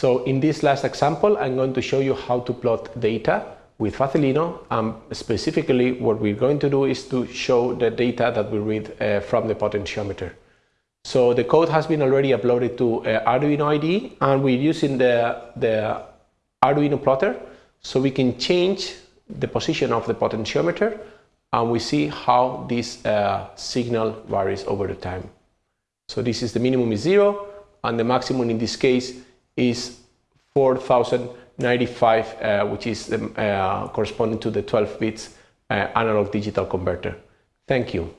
So in this last example, I'm going to show you how to plot data with Facilino. Um, specifically, what we're going to do is to show the data that we read uh, from the potentiometer. So the code has been already uploaded to uh, Arduino IDE and we're using the, the Arduino plotter so we can change the position of the potentiometer and we see how this uh, signal varies over the time. So this is the minimum is zero and the maximum in this case is 4095 uh, which is the, uh, corresponding to the 12 bits uh, analog digital converter. Thank you.